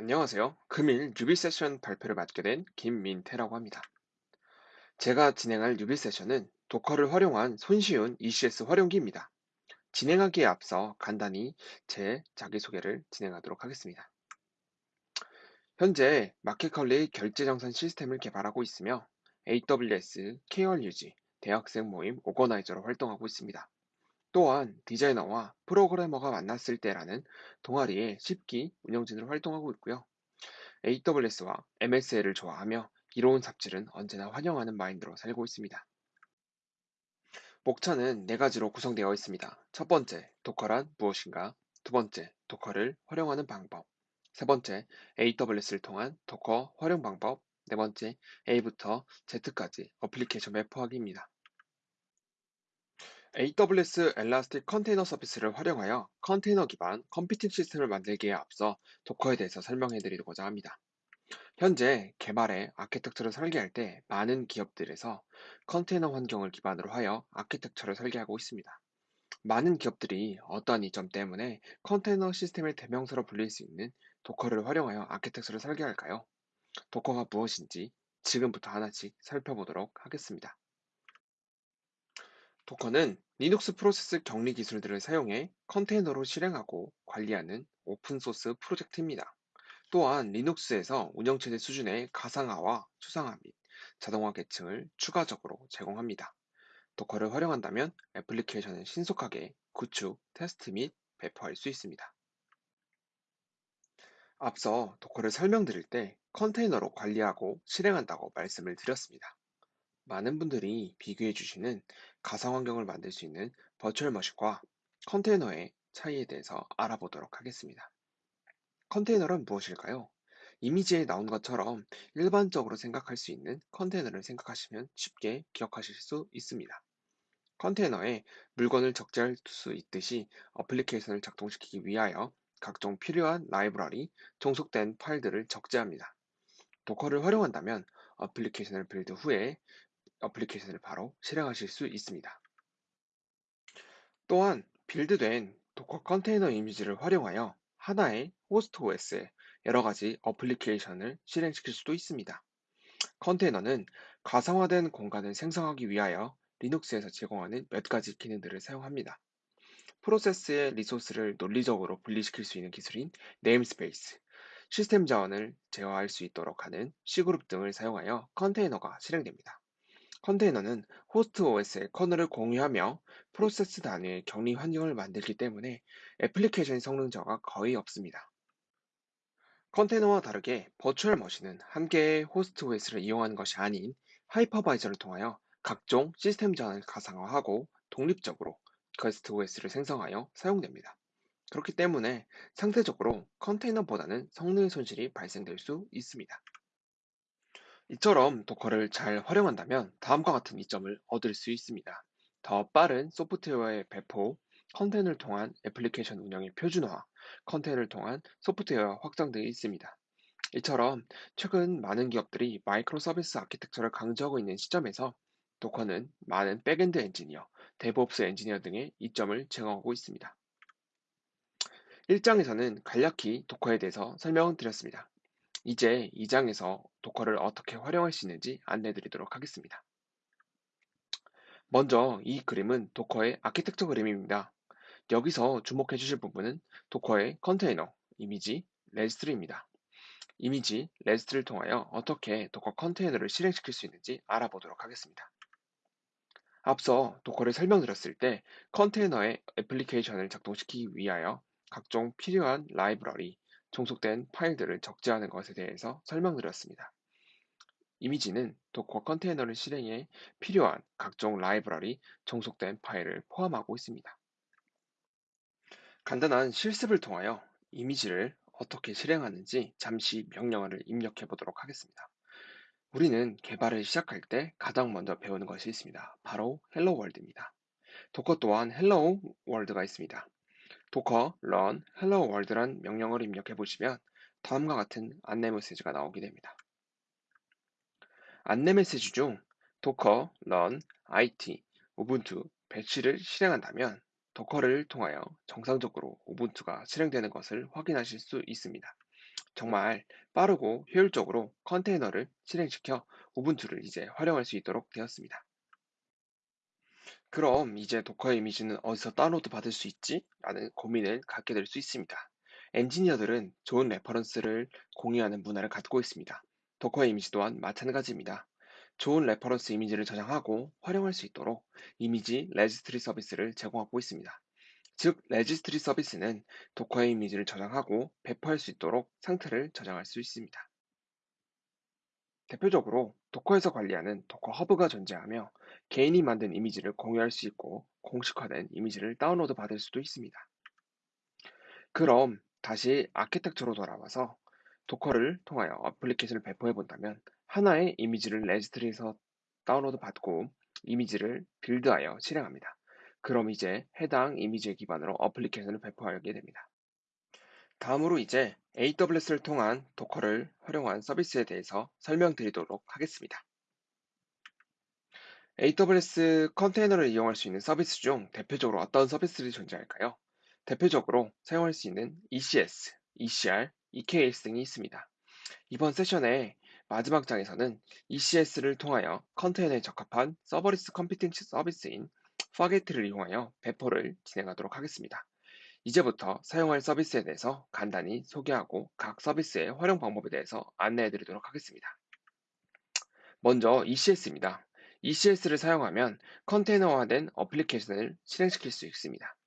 안녕하세요. 금일 뉴비 세션 발표를 맡게 된 김민태라고 합니다. 제가 진행할 뉴비 세션은 도커를 활용한 손쉬운 ECS 활용기입니다. 진행하기에 앞서 간단히 제 자기소개를 진행하도록 하겠습니다. 현재 마켓컬리 결제정산 시스템을 개발하고 있으며 AWS, KRUG, 대학생 모임 오거나이저로 활동하고 있습니다. 또한 디자이너와 프로그래머가 만났을 때라는 동아리의 10기 운영진으로 활동하고 있고요. AWS와 MSA를 좋아하며 이로운 삽질은 언제나 환영하는 마인드로 살고 있습니다. 목차는 네 가지로 구성되어 있습니다. 첫 번째, Docker란 무엇인가? 두 번째, Docker를 활용하는 방법. 세 번째, AWS를 통한 Docker 활용 방법. 네 번째, A부터 Z까지 어플리케이션 배포하기입니다. AWS Elastic Container Service를 활용하여 컨테이너 기반 컴퓨팅 시스템을 만들기에 앞서 Docker에 대해서 설명해 드리고자 합니다. 현재 개발의 아키텍처를 설계할 때 많은 기업들에서 컨테이너 환경을 기반으로 하여 아키텍처를 설계하고 있습니다. 많은 기업들이 어떠한 이점 때문에 컨테이너 시스템의 대명사로 불릴 수 있는 Docker를 활용하여 아키텍처를 설계할까요? 도커가 무엇인지 지금부터 하나씩 살펴보도록 하겠습니다. Docker는 Linux 프로세스 격리 기술들을 사용해 컨테이너로 실행하고 관리하는 오픈소스 프로젝트입니다. 또한 Linux에서 운영체제 수준의 가상화와 추상화 및 자동화 계층을 추가적으로 제공합니다. Docker를 활용한다면 애플리케이션을 신속하게 구축, 테스트 및 배포할 수 있습니다. 앞서 Docker를 설명드릴 때 컨테이너로 관리하고 실행한다고 말씀을 드렸습니다. 많은 분들이 비교해 주시는 가상 환경을 만들 수 있는 버추얼 머신과 컨테이너의 차이에 대해서 알아보도록 하겠습니다. 컨테이너란 무엇일까요? 이미지에 나온 것처럼 일반적으로 생각할 수 있는 컨테이너를 생각하시면 쉽게 기억하실 수 있습니다. 컨테이너에 물건을 적재할 수 있듯이 어플리케이션을 작동시키기 위하여 각종 필요한 라이브러리, 종속된 파일들을 적재합니다. Docker를 활용한다면 어플리케이션을 빌드 후에 어플리케이션을 바로 실행하실 수 있습니다. 또한 빌드된 Docker 컨테이너 이미지를 활용하여 하나의 호스트 OS에 여러 가지 어플리케이션을 실행시킬 수도 있습니다. 컨테이너는 가상화된 공간을 생성하기 위하여 리눅스에서 제공하는 몇 가지 기능들을 사용합니다. 프로세스의 리소스를 논리적으로 분리시킬 수 있는 기술인 namespace, 시스템 자원을 제어할 수 있도록 하는 cgroup 등을 사용하여 컨테이너가 실행됩니다. 컨테이너는 호스트 OS의 커널을 공유하며 프로세스 단위의 격리 환경을 만들기 때문에 애플리케이션 성능 저하가 거의 없습니다. 컨테이너와 다르게 virtual machine은 한 개의 호스트 OS를 이용하는 것이 아닌 hypervisor를 통하여 각종 시스템 자원을 가상화하고 독립적으로 guest OS를 생성하여 사용됩니다. 그렇기 때문에 상대적으로 컨테이너보다는 성능의 손실이 발생될 수 있습니다. 이처럼 Docker를 잘 활용한다면 다음과 같은 이점을 얻을 수 있습니다. 더 빠른 소프트웨어의 배포, 컨테이너를 통한 애플리케이션 운영의 표준화, 컨테이너를 통한 소프트웨어 확장 등이 있습니다. 이처럼 최근 많은 기업들이 microservice architecture를 강조하고 있는 시점에서 Docker는 많은 backend 엔지니어, DevOps 엔지니어 등의 이점을 제공하고 있습니다. 1장에서는 간략히 Docker에 대해서 설명을 드렸습니다. 이제 2장에서 Docker를 어떻게 활용할 수 있는지 안내 드리도록 하겠습니다. 먼저 이 그림은 Docker의 아키텍처 그림입니다. 여기서 주목해 주실 부분은 도커의 컨테이너, 이미지, registry입니다. 이미지, registry를 통하여 어떻게 Docker 컨테이너를 실행시킬 수 있는지 알아보도록 하겠습니다. 앞서 Docker를 설명드렸을 때 컨테이너의 애플리케이션을 작동시키기 위하여 각종 필요한 라이브러리, 종속된 파일들을 적재하는 것에 대해서 설명드렸습니다. 이미지는 Docker 컨테이너를 실행해 필요한 각종 라이브러리, 종속된 파일을 포함하고 있습니다. 간단한 실습을 통하여 이미지를 어떻게 실행하는지 잠시 명령어를 입력해 보도록 하겠습니다. 우리는 개발을 시작할 때 가장 먼저 배우는 것이 있습니다. 바로 hello world입니다. Docker 또한 hello world가 있습니다. Docker run hello world란 명령어를 입력해 보시면 다음과 같은 안내 메시지가 나오게 됩니다. 안내 메시지 중 도커 run it 우분투 배치를 실행한다면 Docker를 통하여 정상적으로 Ubuntu가 실행되는 것을 확인하실 수 있습니다. 정말 빠르고 효율적으로 컨테이너를 실행시켜 Ubuntu를 이제 활용할 수 있도록 되었습니다. 그럼 이제 Docker 이미지는 어디서 다운로드 받을 수 있지? 라는 고민을 갖게 될 수 있습니다. 엔지니어들은 좋은 reference를 공유하는 문화를 갖고 있습니다. Docker 이미지 또한 마찬가지입니다. 좋은 reference 이미지를 저장하고 활용할 수 있도록 이미지 registry 서비스를 제공하고 있습니다. 즉, registry 서비스는 Docker의 이미지를 저장하고 배포할 수 있도록 상태를 저장할 수 있습니다. 대표적으로 Docker에서 관리하는 Docker Hub가 존재하며 개인이 만든 이미지를 공유할 수 있고 공식화된 이미지를 다운로드 받을 수도 있습니다. 그럼 다시 아키텍처로 돌아와서 Docker를 통하여 어플리케이션을 배포해 본다면 하나의 이미지를 registry에서 다운로드 받고 이미지를 빌드하여 실행합니다. 그럼 이제 해당 이미지의 기반으로 어플리케이션을 배포하게 됩니다. 다음으로 이제 AWS를 통한 도커를 활용한 서비스에 대해서 설명드리도록 하겠습니다. AWS 컨테이너를 이용할 수 있는 서비스 중 대표적으로 어떤 서비스들이 존재할까요? 대표적으로 사용할 수 있는 ECS, ECR, EKS 등이 있습니다. 이번 세션의 마지막 장에서는 ECS를 통하여 컨테이너에 적합한 serverless 컴퓨팅 서비스인 Fargate를 이용하여 배포를 진행하도록 하겠습니다. 이제부터 사용할 서비스에 대해서 간단히 소개하고 각 서비스의 활용 방법에 대해서 안내해 드리도록 하겠습니다. 먼저 ECS입니다. ECS를 사용하면 컨테이너화된 어플리케이션을 실행시킬 수 있습니다.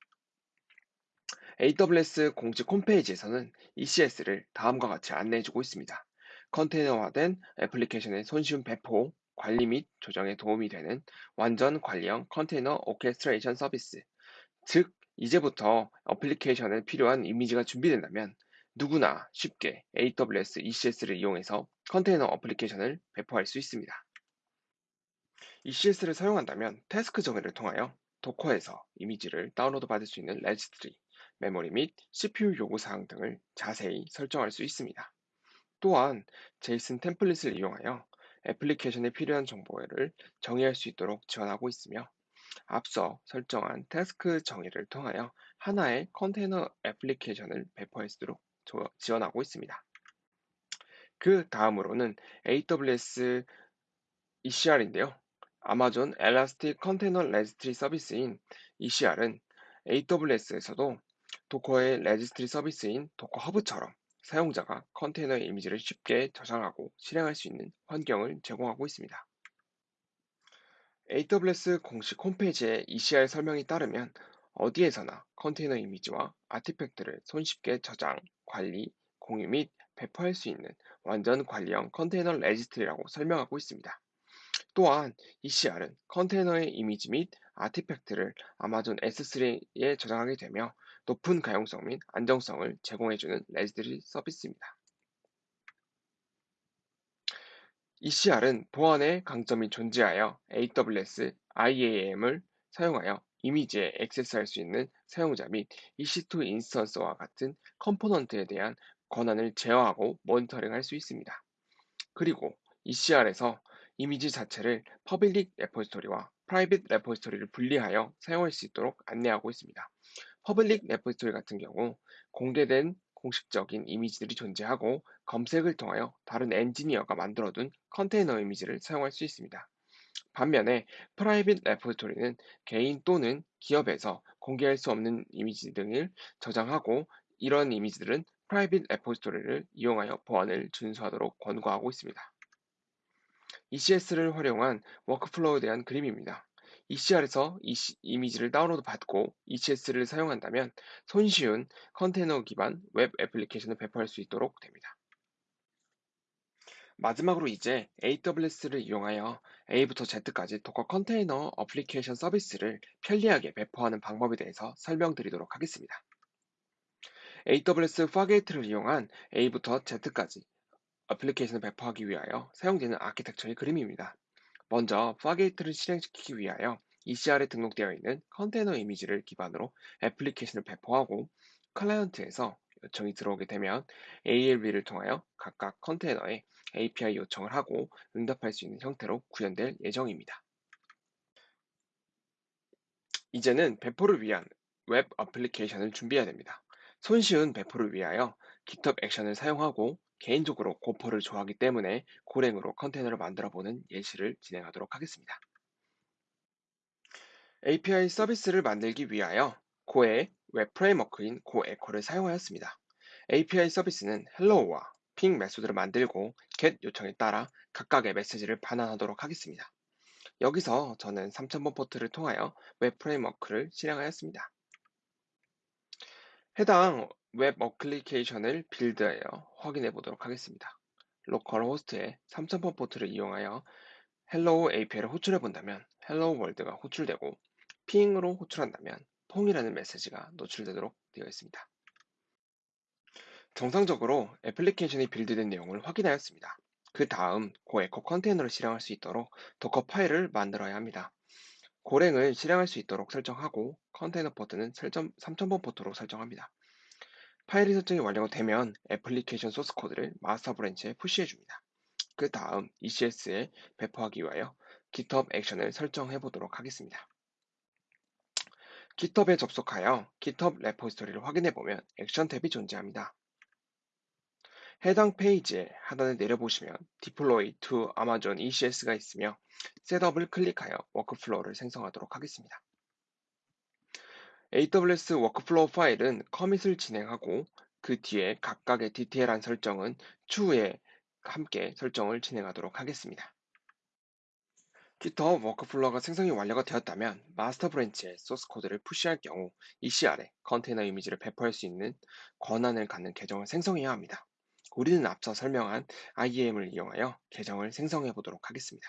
AWS 공식 홈페이지에서는 ECS를 다음과 같이 안내해주고 있습니다. 컨테이너화된 애플리케이션의 손쉬운 배포, 관리 및 조정에 도움이 되는 완전 관리형 컨테이너 orchestration 서비스, 즉 이제부터 어플리케이션에 필요한 이미지가 준비된다면 누구나 쉽게 AWS ECS를 이용해서 컨테이너 어플리케이션을 배포할 수 있습니다. ECS를 사용한다면 task 정의를 통하여 Docker에서 이미지를 다운로드 받을 수 있는 registry, 메모리 및 CPU 요구사항 등을 자세히 설정할 수 있습니다. 또한 JSON template을 이용하여 애플리케이션에 필요한 정보를 정의할 수 있도록 지원하고 있으며 앞서 설정한 task 정의를 통하여 하나의 컨테이너 애플리케이션을 배포할 수 있도록 지원하고 있습니다. 그 다음으로는 AWS ECR인데요. Amazon Elastic Container Registry 서비스인 ECR은 AWS에서도 Docker의 registry 서비스인 Docker Hub처럼 사용자가 컨테이너의 이미지를 쉽게 저장하고 실행할 수 있는 환경을 제공하고 있습니다. AWS 공식 홈페이지의 ECR 설명에 따르면 어디에서나 컨테이너 이미지와 artifact를 손쉽게 저장, 관리, 공유 및 배포할 수 있는 완전 관리형 컨테이너 registry라고 설명하고 있습니다. 또한 ECR은 컨테이너의 이미지 및 artifact를 아마존 S3에 저장하게 되며 높은 가용성 및 안정성을 제공해주는 registry 서비스입니다. ECR은 보안의 강점이 존재하여 AWS IAM을 사용하여 이미지에 액세스할 수 있는 사용자 및 EC2 인스턴스와 같은 component에 대한 권한을 제어하고 모니터링할 수 있습니다. 그리고 ECR에서 이미지 자체를 public repository와 private repository를 분리하여 사용할 수 있도록 안내하고 있습니다. public repository 같은 경우 공개된 공식적인 이미지들이 존재하고 검색을 통하여 다른 엔지니어가 만들어둔 컨테이너 이미지를 사용할 수 있습니다. 반면에 private repository는 개인 또는 기업에서 공개할 수 없는 이미지 등을 저장하고 이런 이미지들은 private repository를 이용하여 보안을 준수하도록 권고하고 있습니다. ECS를 활용한 workflow에 대한 그림입니다. ECR에서 이미지를 다운로드 받고 ECS를 사용한다면 손쉬운 컨테이너 기반 웹 애플리케이션을 배포할 수 있도록 됩니다. 마지막으로 이제 AWS를 이용하여 A부터 Z까지 Docker 컨테이너 어플리케이션 서비스를 편리하게 배포하는 방법에 대해서 설명드리도록 하겠습니다. AWS Fargate를 이용한 A부터 Z까지 어플리케이션을 배포하기 위하여 사용되는 아키텍처의 그림입니다. 먼저 Fargate를 실행시키기 위하여 ECR에 등록되어 있는 컨테이너 이미지를 기반으로 애플리케이션을 배포하고 클라이언트에서 요청이 들어오게 되면 ALB를 통하여 각각 컨테이너에 API 요청을 하고 응답할 수 있는 형태로 구현될 예정입니다. 이제는 배포를 위한 웹 어플리케이션을 준비해야 됩니다. 손쉬운 배포를 위하여 GitHub 액션을 사용하고 개인적으로 gopher를 좋아하기 때문에 Golang으로 컨테이너를 만들어 보는 예시를 진행하도록 하겠습니다. API 서비스를 만들기 위하여 Go의 웹 framework인 Go Echo를 사용하였습니다. API 서비스는 hello와 ping method를 만들고 get 요청에 따라 각각의 메시지를 반환하도록 하겠습니다. 여기서 저는 3000번 포트를 통하여 웹 framework를 실행하였습니다. 해당 웹 어플리케이션을 build하여 확인해 보도록 하겠습니다. localhost의 3000번 포트를 이용하여 hello API를 호출해 본다면 hello world가 호출되고 ping으로 호출한다면 pong이라는 메시지가 노출되도록 되어 있습니다. 정상적으로 애플리케이션이 build된 내용을 확인하였습니다. 그 다음 Go Echo 컨테이너를 실행할 수 있도록 Dockerfile을 만들어야 합니다. Golang을 실행할 수 있도록 설정하고 컨테이너 포트는 3000번 포트로 설정합니다. 파일이 설정이 완료가 되면 애플리케이션 소스 코드를 master branch에 push해 줍니다. 그 다음 ECS에 배포하기 위하여 GitHub 액션을 설정해 보도록 하겠습니다. GitHub에 접속하여 GitHub repository를 확인해 보면 액션 탭이 존재합니다. 해당 페이지의 하단을 내려보시면 Deploy to Amazon ECS가 있으며 set up을 클릭하여 workflow를 생성하도록 하겠습니다. AWS workflow 파일은 commit을 진행하고 그 뒤에 각각의 디테일한 설정은 추후에 함께 설정을 진행하도록 하겠습니다. GitHub workflow가 생성이 완료가 되었다면 master branch에 소스 코드를 push할 경우 ECR에 컨테이너 이미지를 배포할 수 있는 권한을 갖는 계정을 생성해야 합니다. 우리는 앞서 설명한 IAM을 이용하여 계정을 생성해 보도록 하겠습니다.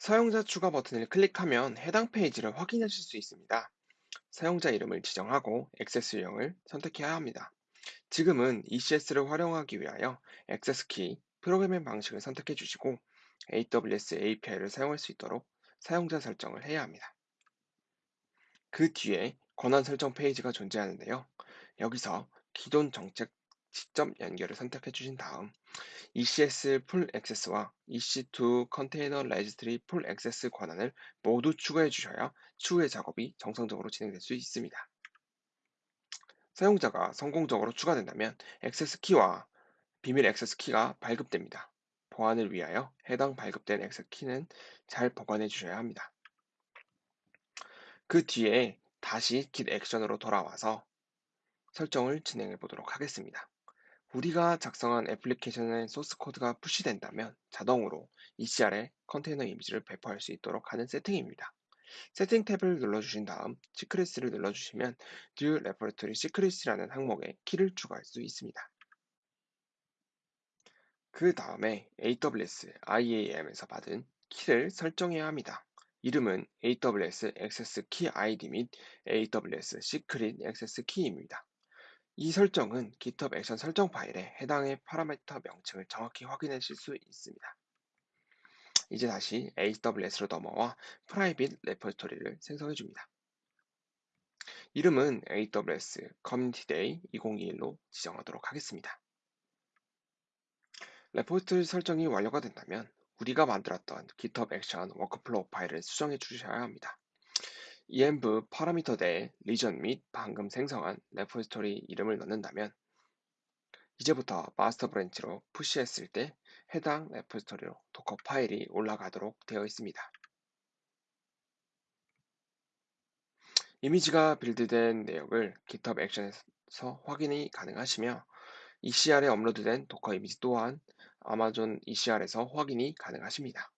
사용자 추가 버튼을 클릭하면 해당 페이지를 확인하실 수 있습니다. 사용자 이름을 지정하고 액세스 유형을 선택해야 합니다. 지금은 ECS를 활용하기 위하여 액세스 키, 프로그래밍 방식을 선택해 주시고 AWS API를 사용할 수 있도록 사용자 설정을 해야 합니다. 그 뒤에 권한 설정 페이지가 존재하는데요. 여기서 기존 정책 직접 연결을 선택해 주신 다음 ECS Full Access와 EC2 Container Registry Full Access 권한을 모두 추가해 주셔야 추후의 작업이 정상적으로 진행될 수 있습니다. 사용자가 성공적으로 추가된다면 access key와 비밀 액세스 키가 발급됩니다. 보안을 위하여 해당 발급된 access key는 잘 보관해 주셔야 합니다. 그 뒤에 다시 git 액션으로 돌아와서 설정을 진행해 보도록 하겠습니다. 우리가 작성한 애플리케이션의 소스 코드가 push된다면 자동으로 ECR에 컨테이너 이미지를 배포할 수 있도록 하는 세팅입니다. 세팅 탭을 눌러주신 다음 Secrets을 눌러주시면 New Repository Secrets라는 항목에 키를 추가할 수 있습니다. 그 다음에 AWS IAM에서 받은 키를 설정해야 합니다. 이름은 AWS Access Key ID 및 AWS Secret Access Key입니다. 이 설정은 GitHub Action 설정 파일에 해당의 parameter 명칭을 정확히 확인하실 수 있습니다. 이제 다시 AWS로 넘어와 private repository를 생성해 줍니다. 이름은 AWS Community Day 2021로 지정하도록 하겠습니다. repository 설정이 완료가 된다면 우리가 만들었던 GitHub Action workflow 파일을 수정해 주셔야 합니다. Env parameter 내에 region 및 방금 생성한 repository 이름을 넣는다면 이제부터 master branch로 push했을 때 해당 repository로 Dockerfile이 올라가도록 되어 있습니다. 이미지가 build된 내역을 GitHub Action에서 확인이 가능하시며 ECR에 업로드된 Docker 이미지 또한 아마존 ECR에서 확인이 가능하십니다.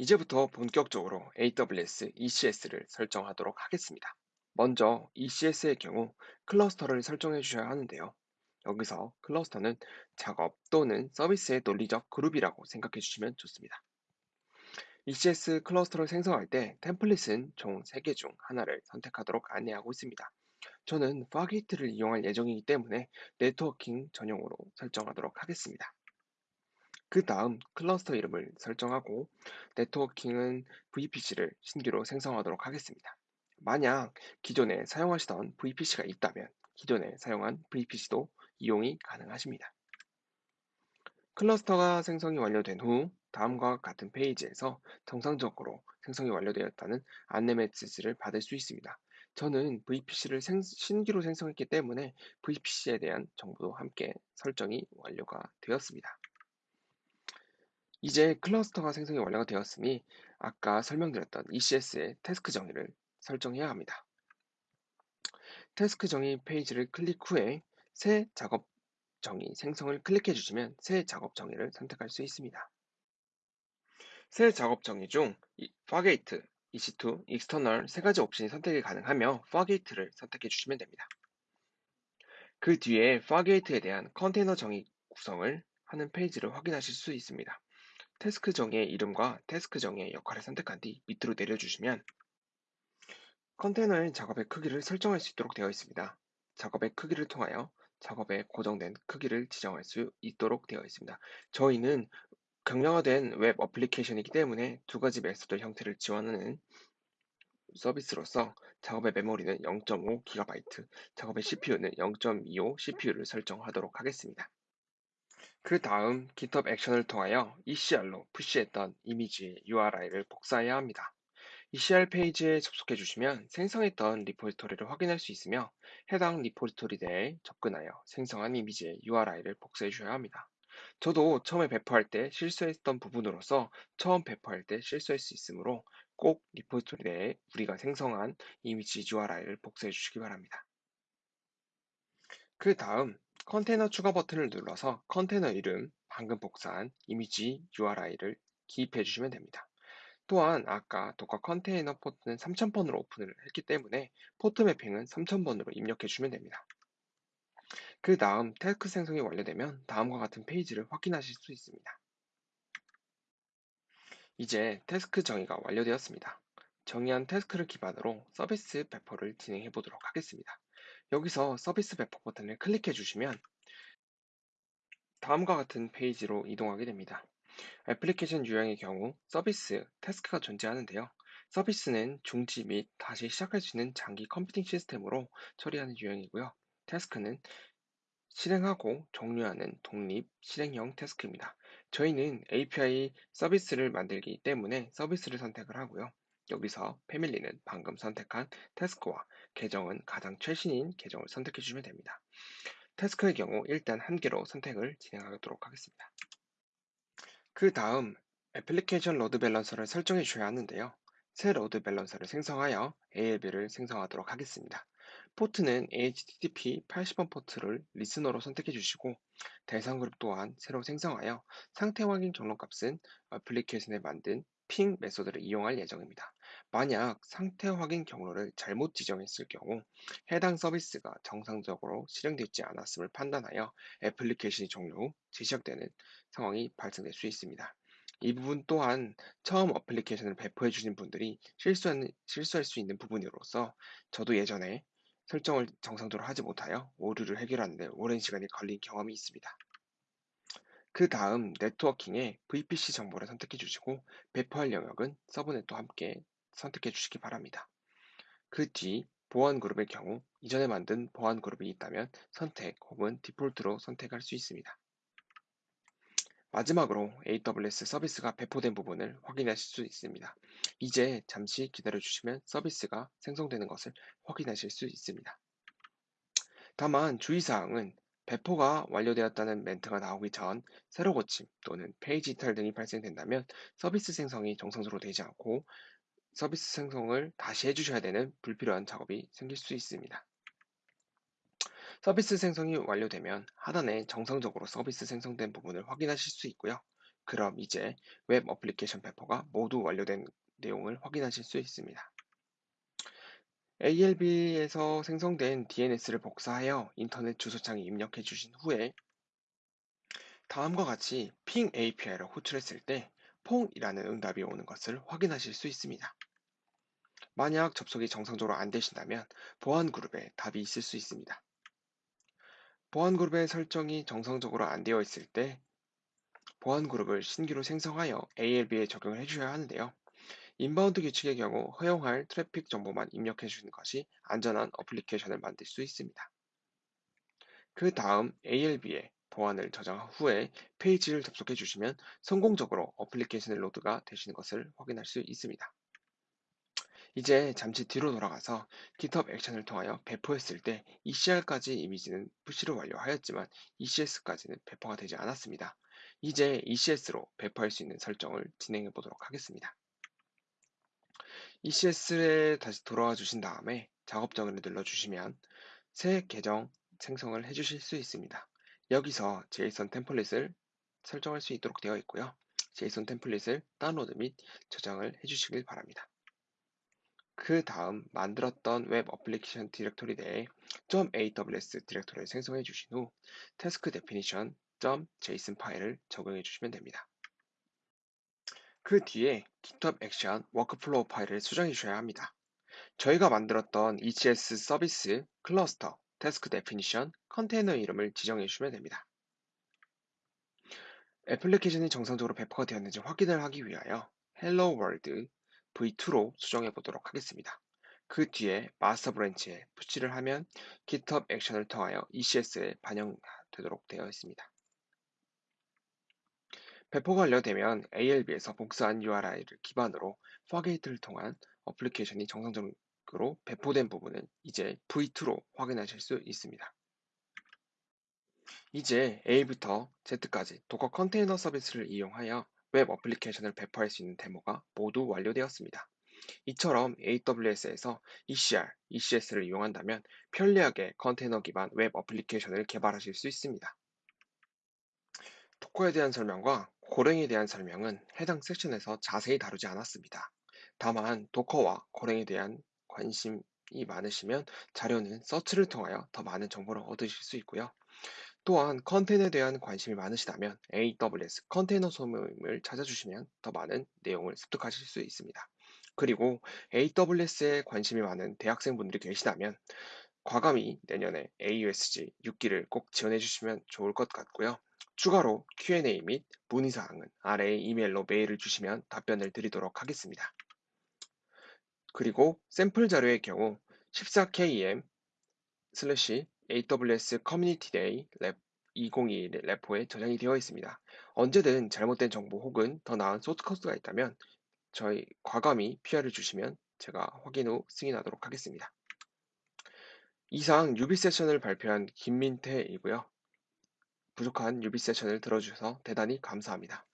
이제부터 본격적으로 AWS ECS를 설정하도록 하겠습니다. 먼저 ECS의 경우 클러스터를 설정해 주셔야 하는데요. 여기서 클러스터는 작업 또는 서비스의 논리적 그룹이라고 생각해 주시면 좋습니다. ECS 클러스터를 생성할 때 템플릿은 총 3개 중 하나를 선택하도록 안내하고 있습니다. 저는 Fargate를 이용할 예정이기 때문에 네트워킹 전용으로 설정하도록 하겠습니다. 그 다음 클러스터 이름을 설정하고 네트워킹은 VPC를 신규로 생성하도록 하겠습니다. 만약 기존에 사용하시던 VPC가 있다면 기존에 사용한 VPC도 이용이 가능하십니다. 클러스터가 생성이 완료된 후 다음과 같은 페이지에서 정상적으로 생성이 완료되었다는 안내 메시지를 받을 수 있습니다. 저는 VPC를 신규로 생성했기 때문에 VPC에 대한 정보도 함께 설정이 완료가 되었습니다. 이제 클러스터가 생성이 완료가 되었으니 아까 설명드렸던 ECS의 태스크 정의를 설정해야 합니다. 태스크 정의 페이지를 클릭 후에 새 작업 정의 생성을 클릭해 주시면 새 작업 정의를 선택할 수 있습니다. 새 작업 정의 중 Fargate, EC2, External 세 가지 옵션이 선택이 가능하며 Fargate를 선택해 주시면 됩니다. 그 뒤에 Fargate에 대한 컨테이너 정의 구성을 하는 페이지를 확인하실 수 있습니다. 태스크 정의의 이름과 태스크 정의의 역할을 선택한 뒤 밑으로 내려주시면 컨테이너의 작업의 크기를 설정할 수 있도록 되어 있습니다. 작업의 크기를 통하여 작업의 고정된 크기를 지정할 수 있도록 되어 있습니다. 저희는 경량화된 웹 어플리케이션이기 때문에 두 가지 method 형태를 지원하는 서비스로서 작업의 메모리는 0.5GB, 작업의 CPU는 0.25 CPU를 설정하도록 하겠습니다. 그 다음 GitHub 액션을 통하여 ECR로 push했던 이미지의 URI를 복사해야 합니다. ECR 페이지에 접속해 주시면 생성했던 repository를 확인할 수 있으며 해당 repository 내에 접근하여 생성한 이미지의 URI를 복사해 주셔야 합니다. 저도 처음에 배포할 때 실수했던 부분으로서 처음 배포할 때 실수할 수 있으므로 꼭 repository 내에 우리가 생성한 이미지 URI를 복사해 주시기 바랍니다. 그 다음 컨테이너 추가 버튼을 눌러서 컨테이너 이름, 방금 복사한 이미지 URI를 기입해 주시면 됩니다. 또한 아까 Docker 컨테이너 포트는 3000번으로 오픈을 했기 때문에 포트 mapping은 3000번으로 입력해 주면 됩니다. 그 다음 task 생성이 완료되면 다음과 같은 페이지를 확인하실 수 있습니다. 이제 task 정의가 완료되었습니다. 정의한 task를 기반으로 서비스 배포를 진행해 보도록 하겠습니다. 여기서 서비스 배포 버튼을 클릭해 주시면 다음과 같은 페이지로 이동하게 됩니다. 애플리케이션 유형의 경우 서비스, task가 존재하는데요. 서비스는 중지 및 다시 시작할 수 있는 장기 컴퓨팅 시스템으로 처리하는 유형이고요. task는 실행하고 종료하는 독립 실행형 task입니다. 저희는 API 서비스를 만들기 때문에 서비스를 선택을 하고요. 여기서 패밀리는 방금 선택한 task와 개정은 가장 최신인 개정을 선택해 주시면 됩니다. task의 경우 일단 한 개로 선택을 진행하도록 하겠습니다. 그 다음 애플리케이션 load balancer를 설정해 주셔야 하는데요. 새 load balancer를 생성하여 ALB를 생성하도록 하겠습니다. 포트는 HTTP 80번 포트를 listener로 선택해 주시고 대상 그룹 또한 새로 생성하여 상태 확인 경로 값은 애플리케이션에 만든 ping method를 이용할 예정입니다. 만약 상태 확인 경로를 잘못 지정했을 경우 해당 서비스가 정상적으로 실행되지 않았음을 판단하여 애플리케이션이 종료 후 재시작되는 상황이 발생될 수 있습니다. 이 부분 또한 처음 어플리케이션을 배포해 주신 분들이 실수하는, 실수할 수 있는 부분으로서 저도 예전에 설정을 정상적으로 하지 못하여 오류를 해결하는데 오랜 시간이 걸린 경험이 있습니다. 그 다음 네트워킹에 VPC 정보를 선택해 주시고 배포할 영역은 서브넷도 함께 선택해 주시기 바랍니다. 그 뒤 보안 그룹의 경우 이전에 만든 보안 그룹이 있다면 선택 혹은 디폴트로 선택할 수 있습니다. 마지막으로 AWS 서비스가 배포된 부분을 확인하실 수 있습니다. 이제 잠시 기다려 주시면 서비스가 생성되는 것을 확인하실 수 있습니다. 다만 주의사항은 배포가 완료되었다는 멘트가 나오기 전 새로 고침 또는 페이지 이탈 등이 발생된다면 서비스 생성이 정상적으로 되지 않고 서비스 생성을 다시 해주셔야 되는 불필요한 작업이 생길 수 있습니다. 서비스 생성이 완료되면 하단에 정상적으로 서비스 생성된 부분을 확인하실 수 있고요. 그럼 이제 웹 어플리케이션 배포가 모두 완료된 내용을 확인하실 수 있습니다. ALB에서 생성된 DNS를 복사하여 인터넷 주소창에 입력해 주신 후에 다음과 같이 ping API를 호출했을 때 pong이라는 응답이 오는 것을 확인하실 수 있습니다. 만약 접속이 정상적으로 안 되신다면 보안 그룹에 답이 있을 수 있습니다. 보안 그룹의 설정이 정상적으로 안 되어 있을 때 보안 그룹을 신규로 생성하여 ALB에 적용을 해주셔야 하는데요. inbound 규칙의 경우 허용할 트래픽 정보만 입력해 주는 것이 안전한 어플리케이션을 만들 수 있습니다. 그 다음 ALB에 보안을 저장 후에 페이지를 접속해 주시면 성공적으로 어플리케이션 로드가 되시는 것을 확인할 수 있습니다. 이제 잠시 뒤로 돌아가서 GitHub 액션을 통하여 배포했을 때 ECR까지 이미지는 푸시를 완료하였지만 ECS까지는 배포가 되지 않았습니다. 이제 ECS로 배포할 수 있는 설정을 진행해 보도록 하겠습니다. ECS에 다시 돌아와 주신 다음에 작업 정의를 눌러주시면 새 계정 생성을 해주실 수 있습니다. 여기서 JSON 템플릿을 설정할 수 있도록 되어 있고요. JSON 템플릿을 다운로드 및 저장을 해주시길 바랍니다. 그 다음 만들었던 웹 어플리케이션 디렉토리 내에 .aws 디렉토리를 생성해 주신 후 task definition .json 파일을 적용해 주시면 됩니다. 그 뒤에 GitHub Action workflow 파일을 수정해 주셔야 합니다. 저희가 만들었던 ECS 서비스, 클러스터, task definition, 컨테이너 이름을 지정해 주시면 됩니다. 애플리케이션이 정상적으로 배포가 되었는지 확인을 하기 위하여 Hello World v2로 수정해 보도록 하겠습니다. 그 뒤에 master branch에 push를 하면 GitHub 액션을 통하여 ECS에 반영되도록 되어 있습니다. 배포가 완료되면 ALB에서 복사한 URI를 기반으로 Fargate를 통한 어플리케이션이 정상적으로 배포된 부분은 이제 V2로 확인하실 수 있습니다. 이제 A부터 Z까지 Docker 컨테이너 서비스를 이용하여 웹 어플리케이션을 배포할 수 있는 데모가 모두 완료되었습니다. 이처럼 AWS에서 ECR, ECS를 이용한다면 편리하게 컨테이너 기반 웹 어플리케이션을 개발하실 수 있습니다. Docker에 대한 설명과 Golang에 대한 설명은 해당 섹션에서 자세히 다루지 않았습니다. 다만 Docker와 Golang에 대한 관심이 많으시면 자료는 서치를 통하여 더 많은 정보를 얻으실 수 있고요. 또한 컨테이너에 대한 관심이 많으시다면 AWS 컨테이너 소모임을 찾아주시면 더 많은 내용을 습득하실 수 있습니다. 그리고 AWS에 관심이 많은 대학생분들이 계시다면 과감히 내년에 AUSG 6기를 꼭 지원해 주시면 좋을 것 같고요. 추가로 Q&A 및 문의사항은 아래에 이메일로 메일을 주시면 답변을 드리도록 하겠습니다. 그리고 샘플 자료의 경우 14KM 슬래시 AWS Community Day Lab 2021 repo에 저장이 되어 있습니다. 언제든 잘못된 정보 혹은 더 나은 소스 코드가 있다면 저희 과감히 PR을 주시면 제가 확인 후 승인하도록 하겠습니다. 이상 유비 세션을 발표한 김민태이고요. 부족한 유비 세션을 들어주셔서 대단히 감사합니다.